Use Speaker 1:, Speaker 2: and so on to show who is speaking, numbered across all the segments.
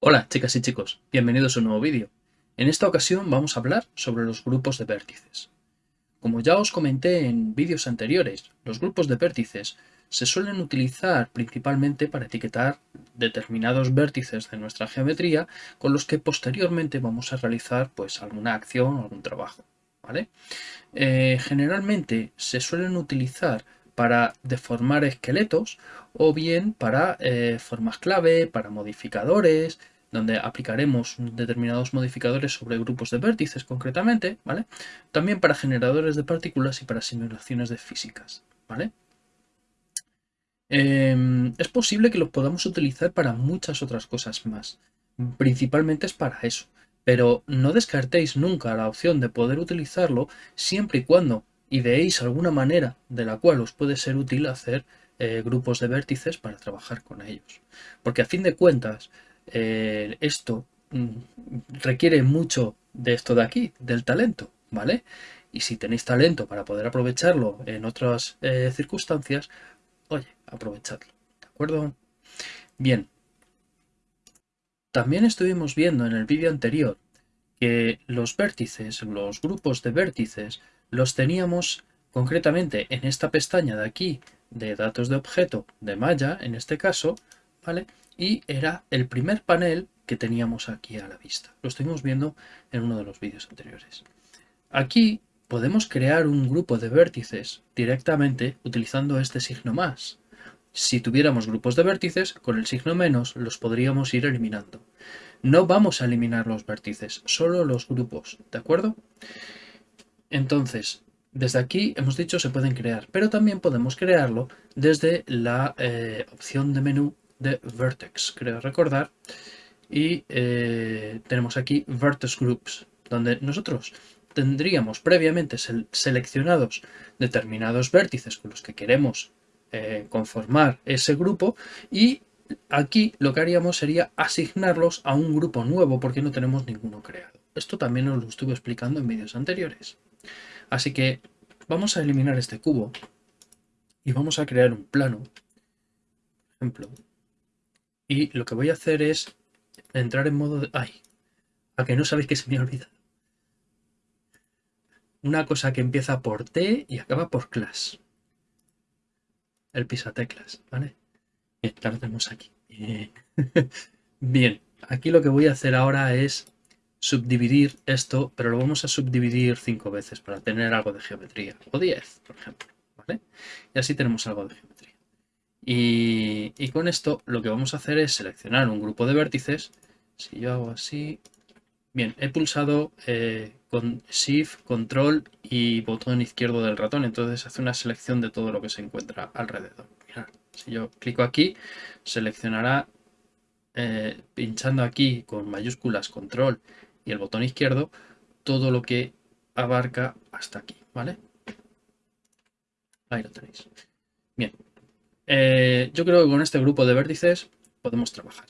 Speaker 1: Hola chicas y chicos, bienvenidos a un nuevo vídeo. En esta ocasión vamos a hablar sobre los grupos de vértices. Como ya os comenté en vídeos anteriores, los grupos de vértices se suelen utilizar principalmente para etiquetar determinados vértices de nuestra geometría con los que posteriormente vamos a realizar pues alguna acción o algún trabajo. Eh, generalmente se suelen utilizar para deformar esqueletos o bien para eh, formas clave, para modificadores, donde aplicaremos determinados modificadores sobre grupos de vértices concretamente, ¿vale? También para generadores de partículas y para simulaciones de físicas, ¿vale? Em, es posible que los podamos utilizar para muchas otras cosas más. Principalmente es para eso. Pero no descartéis nunca la opción de poder utilizarlo siempre y cuando ideéis alguna manera de la cual os puede ser útil hacer eh, grupos de vértices para trabajar con ellos. Porque a fin de cuentas, eh, esto mm, requiere mucho de esto de aquí, del talento, ¿vale? Y si tenéis talento para poder aprovecharlo en otras eh, circunstancias, oye, aprovechadlo, ¿de acuerdo? Bien. También estuvimos viendo en el vídeo anterior que los vértices, los grupos de vértices, los teníamos concretamente en esta pestaña de aquí de datos de objeto de malla, en este caso, ¿vale? y era el primer panel que teníamos aquí a la vista. Lo estuvimos viendo en uno de los vídeos anteriores. Aquí podemos crear un grupo de vértices directamente utilizando este signo más. Si tuviéramos grupos de vértices, con el signo menos los podríamos ir eliminando. No vamos a eliminar los vértices, solo los grupos, ¿de acuerdo? Entonces, desde aquí hemos dicho se pueden crear, pero también podemos crearlo desde la eh, opción de menú de Vertex, creo recordar. Y eh, tenemos aquí Vertex Groups, donde nosotros tendríamos previamente seleccionados determinados vértices con los que queremos eh, conformar ese grupo y aquí lo que haríamos sería asignarlos a un grupo nuevo porque no tenemos ninguno creado. Esto también os lo estuve explicando en vídeos anteriores. Así que vamos a eliminar este cubo y vamos a crear un plano. Por ejemplo, y lo que voy a hacer es entrar en modo de... ¡Ay! A que no sabéis que se me ha olvidado. Una cosa que empieza por T y acaba por class. El pisateclas, ¿vale? Bien, la tenemos aquí. Bien. aquí lo que voy a hacer ahora es subdividir esto, pero lo vamos a subdividir cinco veces para tener algo de geometría. O 10, por ejemplo. ¿vale? Y así tenemos algo de geometría. Y, con esto lo que vamos a hacer es seleccionar un grupo de vértices. Si yo hago así... Bien, he pulsado eh, con Shift, Control y botón izquierdo del ratón. Entonces hace una selección de todo lo que se encuentra alrededor. si yo clico aquí, seleccionará eh, pinchando aquí con mayúsculas Control y el botón izquierdo todo lo que abarca hasta aquí, ¿vale? Ahí lo tenéis. Bien, eh, yo creo que con este grupo de vértices podemos trabajar.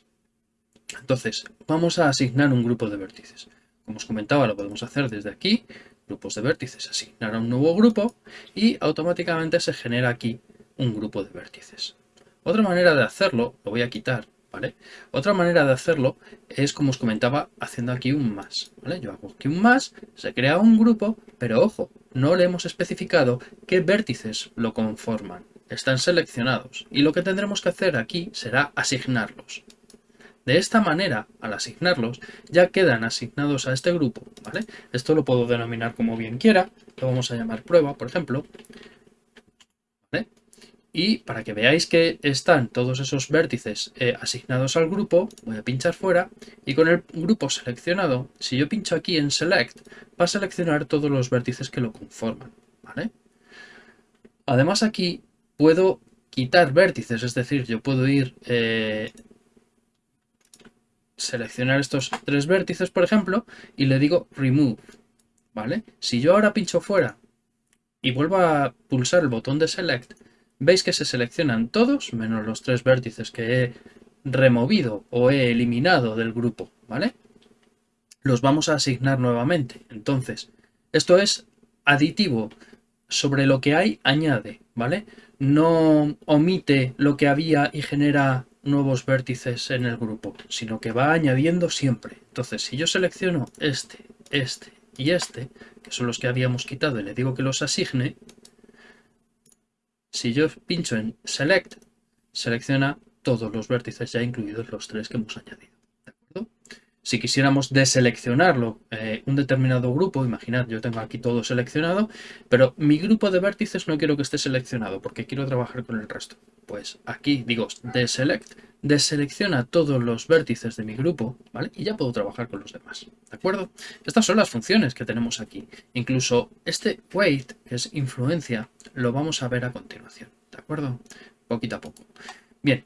Speaker 1: Entonces, vamos a asignar un grupo de vértices. Como os comentaba, lo podemos hacer desde aquí, grupos de vértices, asignar a un nuevo grupo y automáticamente se genera aquí un grupo de vértices. Otra manera de hacerlo, lo voy a quitar, ¿vale? Otra manera de hacerlo es, como os comentaba, haciendo aquí un más, ¿vale? Yo hago aquí un más, se crea un grupo, pero ojo, no le hemos especificado qué vértices lo conforman están seleccionados y lo que tendremos que hacer aquí será asignarlos. De esta manera, al asignarlos, ya quedan asignados a este grupo. Esto lo puedo denominar como bien quiera, lo vamos a llamar prueba, por ejemplo, Y para que veáis que están todos esos vértices eh, asignados al grupo, voy a pinchar fuera y con el grupo seleccionado, si yo pincho aquí en Select, va a seleccionar todos los vértices que lo conforman. Además aquí puedo quitar vértices, es decir, yo puedo ir eh, seleccionar estos tres vértices, por ejemplo, y le digo remove, ¿vale? Si yo ahora pincho fuera y vuelvo a pulsar el botón de select, veis que se seleccionan todos, menos los tres vértices que he removido o he eliminado del grupo, ¿vale? Los vamos a asignar nuevamente. Entonces, esto es aditivo sobre lo que hay añade, ¿vale? No omite lo que había y genera nuevos vértices en el grupo, sino que va añadiendo siempre. Entonces, si yo selecciono este, este y este, que son los que habíamos quitado y le digo que los asigne, si yo pincho en Select, selecciona todos los vértices ya incluidos los tres que hemos añadido. Si quisiéramos deseleccionarlo, eh, un determinado grupo, imaginad, yo tengo aquí todo seleccionado, pero mi grupo de vértices no quiero que esté seleccionado porque quiero trabajar con el resto. Pues aquí digo deselect, deselecciona todos los vértices de mi grupo, ¿vale? Y ya puedo trabajar con los demás, ¿de acuerdo? Estas son las funciones que tenemos aquí. Incluso este weight, que es influencia, lo vamos a ver a continuación, ¿de acuerdo? Poquito a poco. Bien,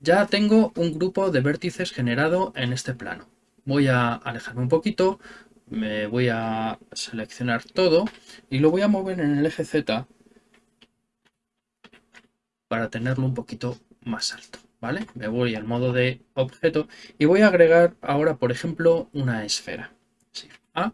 Speaker 1: ya tengo un grupo de vértices generado en este plano voy a alejarme un poquito, me voy a seleccionar todo y lo voy a mover en el eje Z para tenerlo un poquito más alto, ¿vale? Me voy al modo de objeto y voy a agregar ahora, por ejemplo, una esfera. A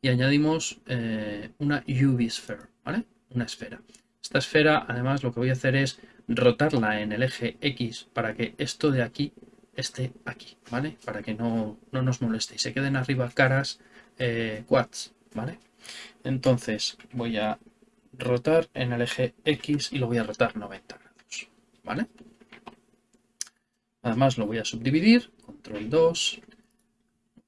Speaker 1: y añadimos eh, una UV sphere, ¿vale? Una esfera. Esta esfera, además, lo que voy a hacer es rotarla en el eje X para que esto de aquí esté aquí, ¿vale? Para que no, nos moleste y se queden arriba caras eh, quads, ¿vale? Entonces voy a rotar en el eje X y lo voy a rotar 90 grados, ¿vale? Además lo voy a subdividir, control 2,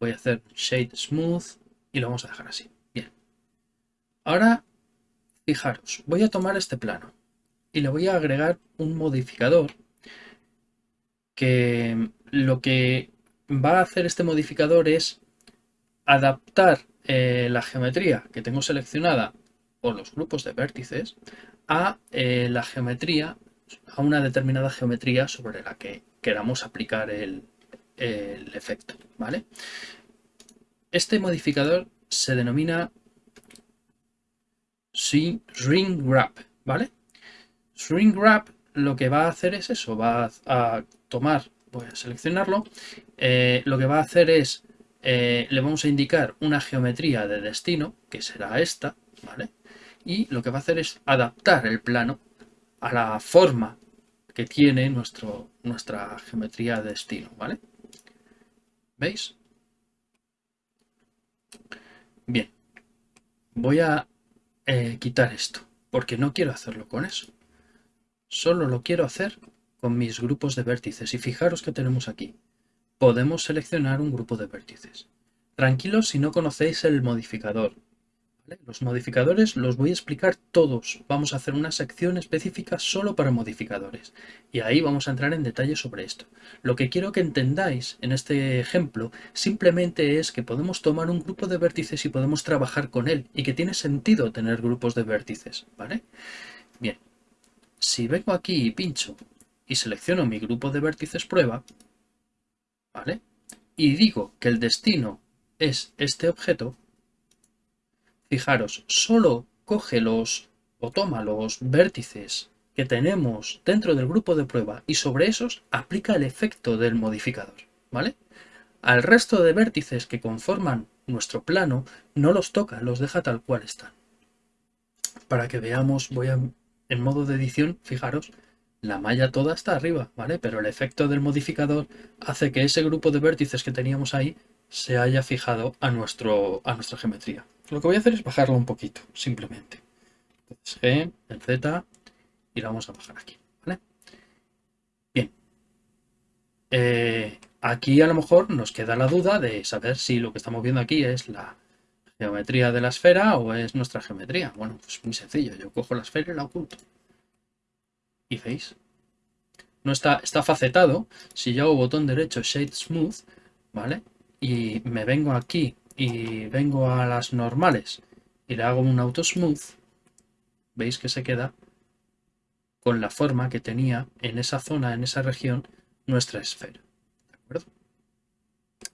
Speaker 1: voy a hacer shade smooth y lo vamos a dejar así. Bien. Ahora, fijaros, voy a tomar este plano y le voy a agregar un modificador que lo que va a hacer este modificador es adaptar eh, la geometría que tengo seleccionada o los grupos de vértices a eh, la geometría, a una determinada geometría sobre la que queramos aplicar el, efecto. ¿vale? Este modificador se denomina Ring Wrap, ¿vale? Ring Wrap lo que va a hacer es eso, va a tomar, voy a seleccionarlo, eh, lo que va a hacer es, eh, le vamos a indicar una geometría de destino, que será esta, ¿vale? Y lo que va a hacer es adaptar el plano a la forma que tiene nuestro, nuestra geometría de destino, ¿vale? ¿Veis? Bien, voy a eh, quitar esto, porque no quiero hacerlo con eso. Solo lo quiero hacer con mis grupos de vértices y fijaros que tenemos aquí. Podemos seleccionar un grupo de vértices. Tranquilos si no conocéis el modificador. Los modificadores los voy a explicar todos. Vamos a hacer una sección específica solo para modificadores. Y ahí vamos a entrar en detalle sobre esto. Lo que quiero que entendáis en este ejemplo simplemente es que podemos tomar un grupo de vértices y podemos trabajar con él. Y que tiene sentido tener grupos de vértices. ¿vale? Bien, si vengo aquí y pincho y selecciono mi grupo de vértices prueba, ¿vale? Y digo que el destino es este objeto, fijaros, solo coge los o toma los vértices que tenemos dentro del grupo de prueba y sobre esos aplica el efecto del modificador, ¿vale? Al resto de vértices que conforman nuestro plano no los toca, los deja tal cual están. Para que veamos, voy a, en modo de edición, fijaros, la malla toda está arriba, ¿vale? Pero el efecto del modificador hace que ese grupo de vértices que teníamos ahí se haya fijado a, nuestro, a nuestra geometría. Lo que voy a hacer es bajarlo un poquito, simplemente. Entonces G, el Z, y lo vamos a bajar aquí, ¿vale? Bien. Eh, aquí a lo mejor nos queda la duda de saber si lo que estamos viendo aquí es la geometría de la esfera o es nuestra geometría. Bueno, pues muy sencillo. Yo cojo la esfera y la oculto. ¿Y veis? No está, está facetado. Si yo hago botón derecho Shade Smooth, ¿vale? Y me vengo aquí y vengo a las normales y le hago un auto smooth, veis que se queda con la forma que tenía en esa zona, en esa región, nuestra esfera.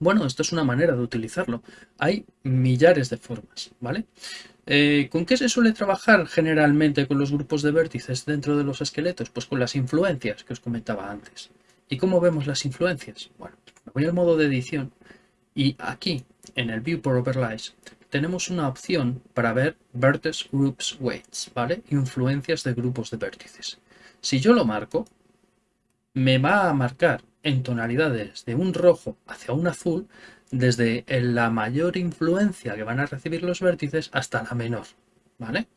Speaker 1: Bueno, esto es una manera de utilizarlo. Hay millares de formas, ¿vale? Eh, ¿Con qué se suele trabajar generalmente con los grupos de vértices dentro de los esqueletos? Pues con las influencias que os comentaba antes. ¿Y cómo vemos las influencias? Bueno, me voy al modo de edición y aquí, en el View por Overlays, tenemos una opción para ver Vertex Groups Weights, ¿vale? Influencias de grupos de vértices. Si yo lo marco, me va a marcar en tonalidades de un rojo hacia un azul desde la mayor influencia que van a recibir los vértices hasta la menor, ¿vale?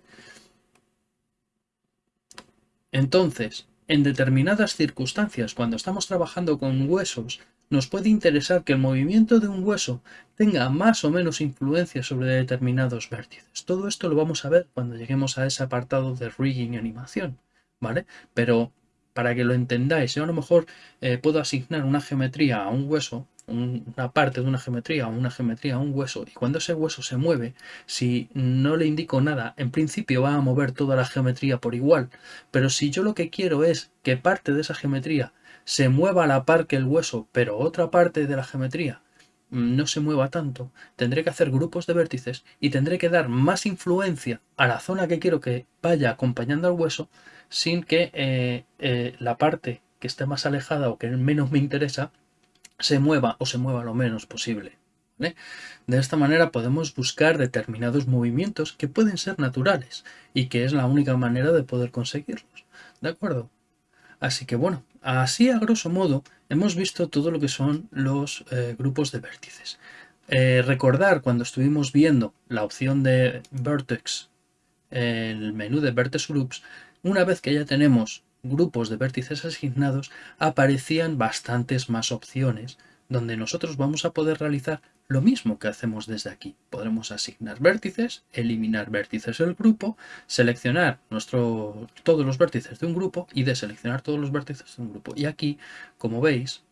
Speaker 1: Entonces, en determinadas circunstancias, cuando estamos trabajando con huesos, nos puede interesar que el movimiento de un hueso tenga más o menos influencia sobre determinados vértices. Todo esto lo vamos a ver cuando lleguemos a ese apartado de rigging y animación, ¿vale? Pero para que lo entendáis, yo a lo mejor eh, puedo asignar una geometría a un hueso una parte de una geometría o una geometría a un hueso y cuando ese hueso se mueve, si no le indico nada, en principio va a mover toda la geometría por igual, pero si yo lo que quiero es que parte de esa geometría se mueva a la par que el hueso, pero otra parte de la geometría no se mueva tanto, tendré que hacer grupos de vértices y tendré que dar más influencia a la zona que quiero que vaya acompañando al hueso sin que eh, eh, la parte que esté más alejada o que menos me interesa se mueva o se mueva lo menos posible. De esta manera podemos buscar determinados movimientos que pueden ser naturales y que es la única manera de poder conseguirlos. ¿De acuerdo? Así que bueno, así a grosso modo hemos visto todo lo que son los eh, grupos de vértices. Eh, recordar cuando estuvimos viendo la opción de Vertex, el menú de Vertex Groups, una vez que ya tenemos grupos de vértices asignados, aparecían bastantes más opciones, donde nosotros vamos a poder realizar lo mismo que hacemos desde aquí. Podremos asignar vértices, eliminar vértices del grupo, seleccionar todos los vértices de un grupo y deseleccionar todos los vértices de un grupo. Y aquí, como veis,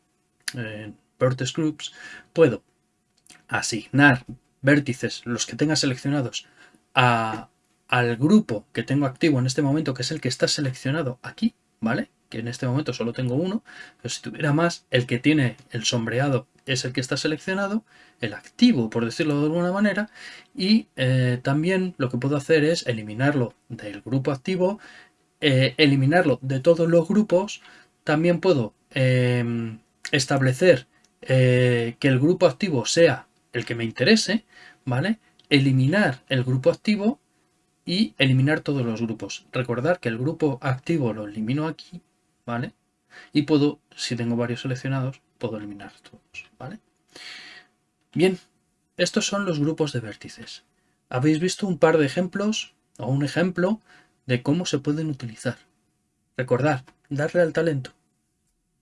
Speaker 1: en Vertex Groups, puedo asignar vértices, los que tenga seleccionados, al grupo que tengo activo en este momento, que es el que está seleccionado aquí, ¿vale? Que en este momento solo tengo uno, pero si tuviera más, el que tiene el sombreado es el que está seleccionado, el activo, por decirlo de alguna manera, y eh, también lo que puedo hacer es eliminarlo del grupo activo, eh, eliminarlo de todos los grupos, también puedo em, establecer eh, que el grupo activo sea el que me interese, ¿vale? Eliminar el grupo activo y eliminar todos los grupos. Recordar que el grupo activo lo elimino aquí, ¿vale? Y puedo, si tengo varios seleccionados, puedo eliminar todos, ¿vale? Bien, estos son los grupos de vértices. Habéis visto un par de ejemplos o un ejemplo de cómo se pueden utilizar. Recordad, darle al talento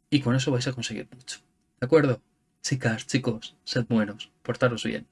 Speaker 1: y con eso vais a conseguir mucho. ¿De acuerdo? Chicas, chicos, sed buenos, portaros bien.